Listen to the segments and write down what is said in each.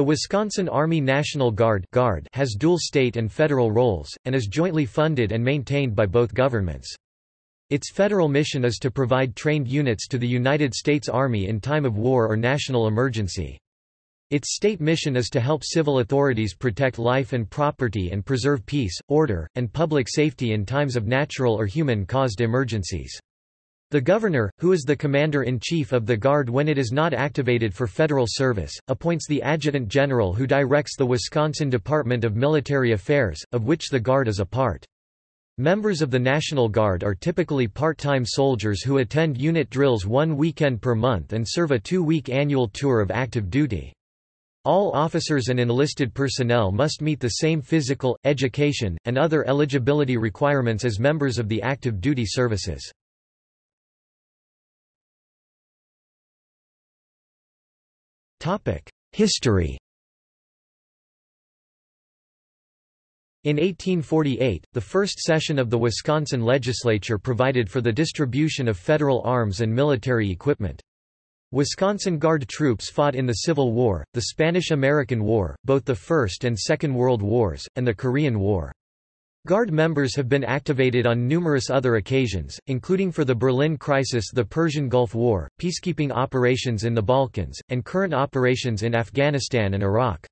The Wisconsin Army National Guard has dual state and federal roles, and is jointly funded and maintained by both governments. Its federal mission is to provide trained units to the United States Army in time of war or national emergency. Its state mission is to help civil authorities protect life and property and preserve peace, order, and public safety in times of natural or human-caused emergencies. The Governor, who is the Commander-in-Chief of the Guard when it is not activated for federal service, appoints the Adjutant General who directs the Wisconsin Department of Military Affairs, of which the Guard is a part. Members of the National Guard are typically part-time soldiers who attend unit drills one weekend per month and serve a two-week annual tour of active duty. All officers and enlisted personnel must meet the same physical, education, and other eligibility requirements as members of the active duty services. History In 1848, the first session of the Wisconsin legislature provided for the distribution of federal arms and military equipment. Wisconsin Guard troops fought in the Civil War, the Spanish–American War, both the First and Second World Wars, and the Korean War. Guard members have been activated on numerous other occasions, including for the Berlin Crisis the Persian Gulf War, peacekeeping operations in the Balkans, and current operations in Afghanistan and Iraq.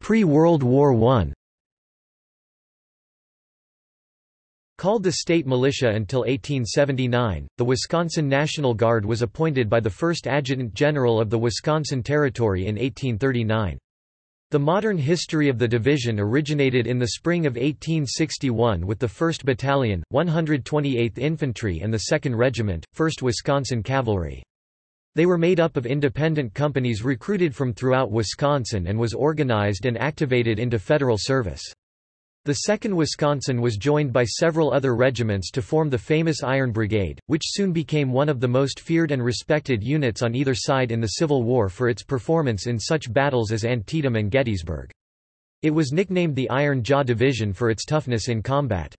Pre-World War I Called the state militia until 1879, the Wisconsin National Guard was appointed by the first Adjutant General of the Wisconsin Territory in 1839. The modern history of the division originated in the spring of 1861 with the 1st Battalion, 128th Infantry and the 2nd Regiment, 1st Wisconsin Cavalry. They were made up of independent companies recruited from throughout Wisconsin and was organized and activated into federal service. The 2nd Wisconsin was joined by several other regiments to form the famous Iron Brigade, which soon became one of the most feared and respected units on either side in the Civil War for its performance in such battles as Antietam and Gettysburg. It was nicknamed the Iron Jaw Division for its toughness in combat.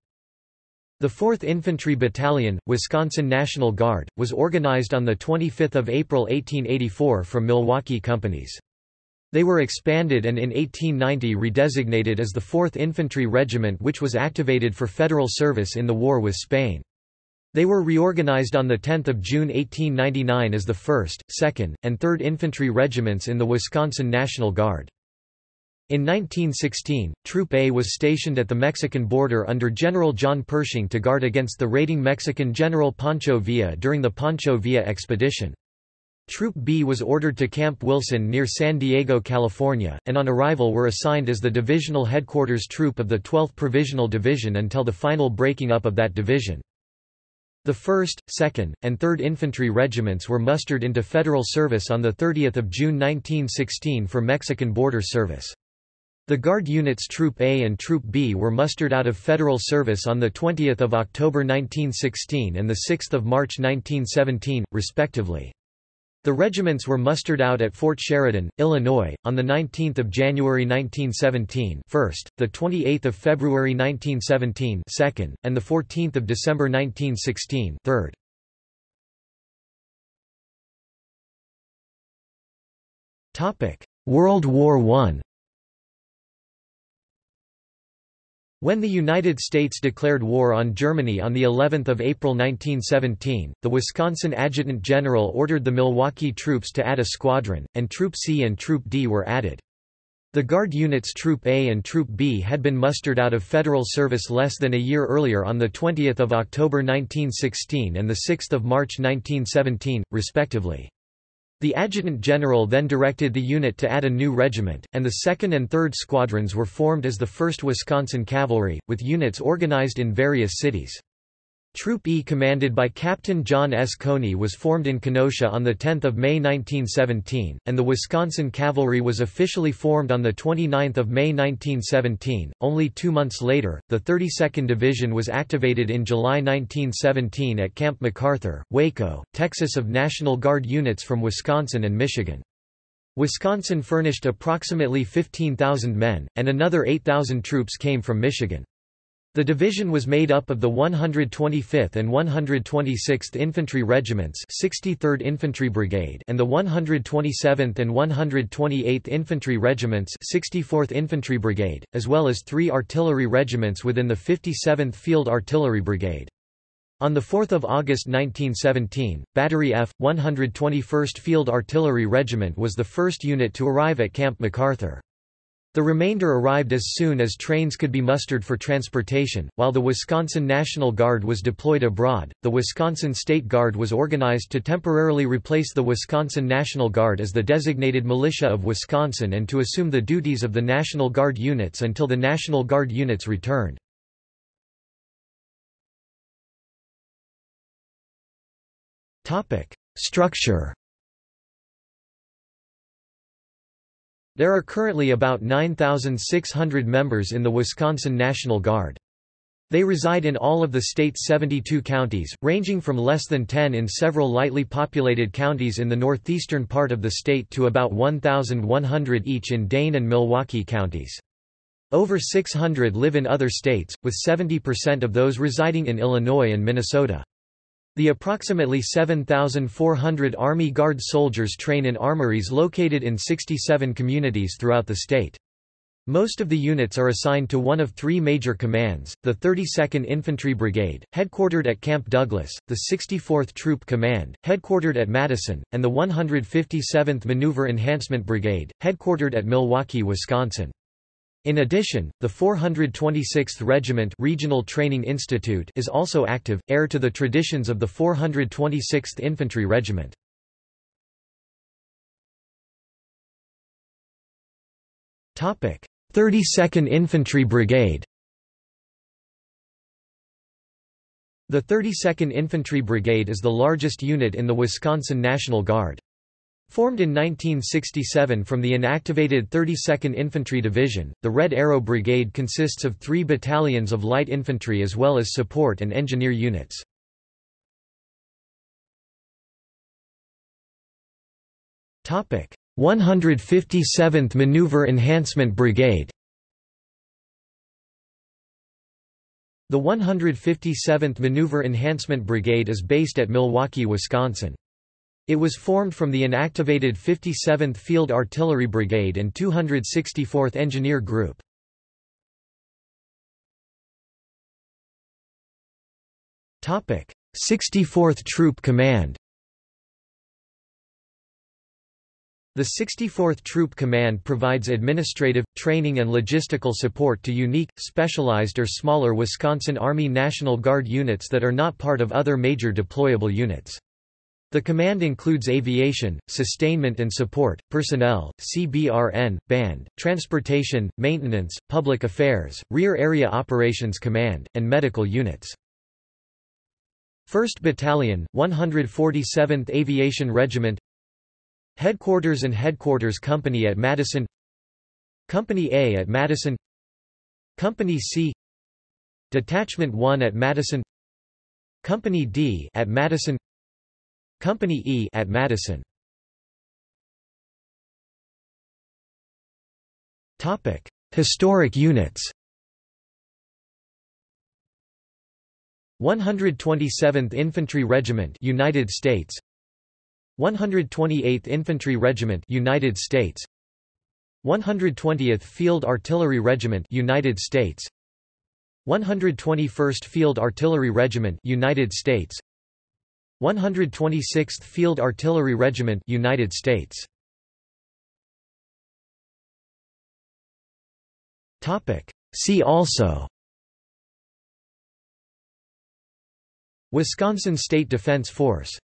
The 4th Infantry Battalion, Wisconsin National Guard, was organized on 25 April 1884 from Milwaukee companies. They were expanded and in 1890 redesignated as the 4th Infantry Regiment which was activated for federal service in the war with Spain. They were reorganized on 10 June 1899 as the 1st, 2nd, and 3rd Infantry Regiments in the Wisconsin National Guard. In 1916, Troop A was stationed at the Mexican border under General John Pershing to guard against the raiding Mexican General Pancho Villa during the Pancho Villa expedition. Troop B was ordered to Camp Wilson near San Diego, California, and on arrival were assigned as the divisional headquarters troop of the 12th Provisional Division until the final breaking up of that division. The 1st, 2nd, and 3rd Infantry Regiments were mustered into federal service on 30 June 1916 for Mexican border service. The Guard units Troop A and Troop B were mustered out of federal service on 20 October 1916 and 6 March 1917, respectively. The regiments were mustered out at Fort Sheridan, Illinois, on 19 January 1917 first, 28 February 1917 second, and 14 December 1916 third. World War I When the United States declared war on Germany on the 11th of April 1917, the Wisconsin Adjutant General ordered the Milwaukee troops to add a squadron, and Troop C and Troop D were added. The Guard units Troop A and Troop B had been mustered out of federal service less than a year earlier on 20 October 1916 and 6 March 1917, respectively. The Adjutant General then directed the unit to add a new regiment, and the 2nd and 3rd Squadrons were formed as the 1st Wisconsin Cavalry, with units organized in various cities. Troop E commanded by Captain John S. Coney was formed in Kenosha on 10 May 1917, and the Wisconsin Cavalry was officially formed on 29 May 1917. Only two months later, the 32nd Division was activated in July 1917 at Camp MacArthur, Waco, Texas of National Guard units from Wisconsin and Michigan. Wisconsin furnished approximately 15,000 men, and another 8,000 troops came from Michigan. The division was made up of the 125th and 126th Infantry Regiments 63rd Infantry Brigade and the 127th and 128th Infantry Regiments 64th Infantry Brigade, as well as three artillery regiments within the 57th Field Artillery Brigade. On 4 August 1917, Battery F, 121st Field Artillery Regiment was the first unit to arrive at Camp MacArthur. The remainder arrived as soon as trains could be mustered for transportation. While the Wisconsin National Guard was deployed abroad, the Wisconsin State Guard was organized to temporarily replace the Wisconsin National Guard as the designated militia of Wisconsin and to assume the duties of the National Guard units until the National Guard units returned. Structure There are currently about 9,600 members in the Wisconsin National Guard. They reside in all of the state's 72 counties, ranging from less than 10 in several lightly populated counties in the northeastern part of the state to about 1,100 each in Dane and Milwaukee counties. Over 600 live in other states, with 70% of those residing in Illinois and Minnesota. The approximately 7,400 Army Guard soldiers train in armories located in 67 communities throughout the state. Most of the units are assigned to one of three major commands, the 32nd Infantry Brigade, headquartered at Camp Douglas, the 64th Troop Command, headquartered at Madison, and the 157th Maneuver Enhancement Brigade, headquartered at Milwaukee, Wisconsin. In addition, the 426th Regiment Regional Training Institute is also active, heir to the traditions of the 426th Infantry Regiment. Topic: 32nd Infantry Brigade. The 32nd Infantry Brigade is the largest unit in the Wisconsin National Guard. Formed in 1967 from the inactivated 32nd Infantry Division, the Red Arrow Brigade consists of three battalions of light infantry as well as support and engineer units. Topic: 157th Maneuver Enhancement Brigade. The 157th Maneuver Enhancement Brigade is based at Milwaukee, Wisconsin. It was formed from the inactivated 57th Field Artillery Brigade and 264th Engineer Group. Topic: 64th Troop Command. The 64th Troop Command provides administrative, training and logistical support to unique, specialized or smaller Wisconsin Army National Guard units that are not part of other major deployable units. The command includes aviation, sustainment and support, personnel, CBRN, band, transportation, maintenance, public affairs, rear area operations command, and medical units. 1st Battalion, 147th Aviation Regiment. Headquarters and Headquarters Company at Madison. Company A at Madison. Company C. Detachment 1 at Madison. Company D at Madison Company E at Madison. Topic: Historic units. 127th Infantry Regiment, United States. 128th Infantry Regiment, United States. 120th Field Artillery Regiment, United States. 121st Field Artillery Regiment, United States. 126th Field Artillery Regiment United States. Topic. See also. Wisconsin State Defense Force